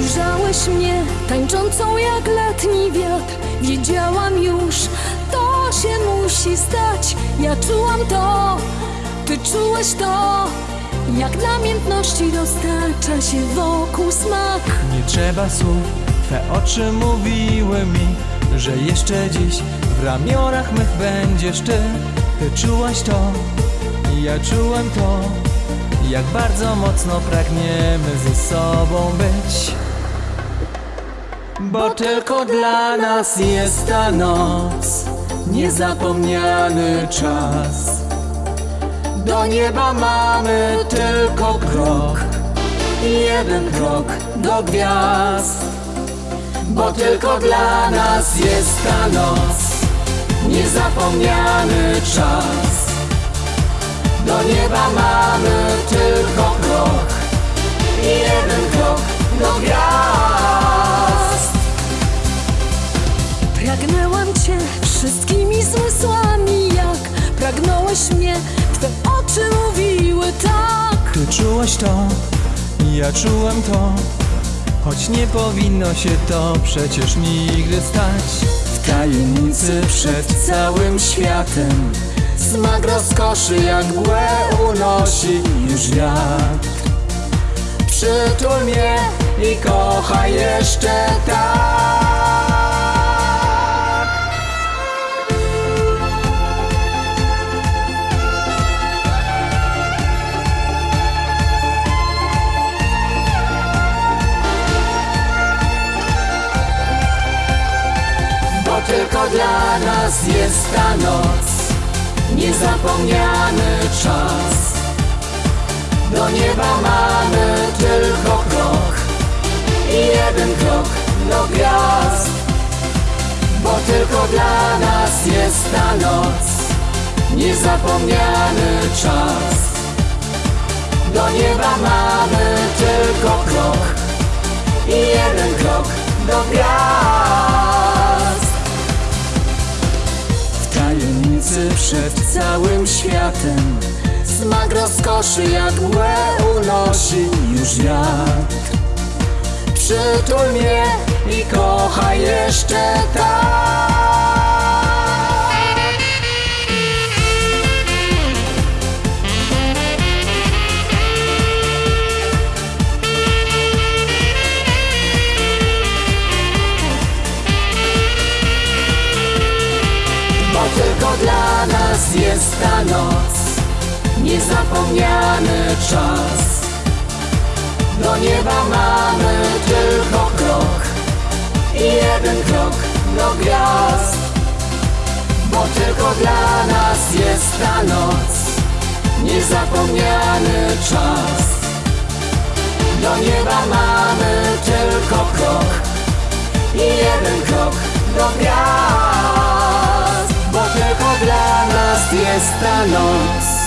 Czułeś mnie tańczącą jak letni wiatr. Wiedziałam już, to się musi stać. Ja czułam to, ty czułeś to. Jak namiętności dostarcza się wokół smak. Nie trzeba słów, Twe oczy mówiły mi Że jeszcze dziś w ramionach mych będziesz Ty. Ty czułaś to, ja czułem to Jak bardzo mocno pragniemy ze sobą być Bo tylko dla nas jest ta noc Niezapomniany czas. Do nieba mamy tylko krok Jeden krok do gwiazd. Bo tylko dla nas jest ta noc Niezapomniany czas. Do nieba mamy zmysłami Jak pragnąłeś mnie, twe oczy mówiły tak. Ty czułaś to, ja czułem to Choć nie powinno się to przecież nigdy stać. W tajemnicy przed całym światem Smak rozkoszy jak mgłę unosi już wiatr. Przytul mnie i kochaj jeszcze tak dla nas jest ta noc. Niezapomniany czas. Do nieba mamy tylko krok I jeden krok do gwiazd. Bo tylko dla nas jest ta noc. Niezapomniany czas. Do nieba mamy tajemnicy przed całym światem. Smak rozkoszy mgłę unosi już wiatr. Przytul mnie i kochaj jeszcze tak nas jest ta noc Niezapomniany czas. Do nieba mamy tylko krok I jeden krok do gwiazd. Bo tylko dla nas jest ta noc Niezapomniany czas. Do nieba mamy tylko krok I jeden krok do gwiazd Bo tylko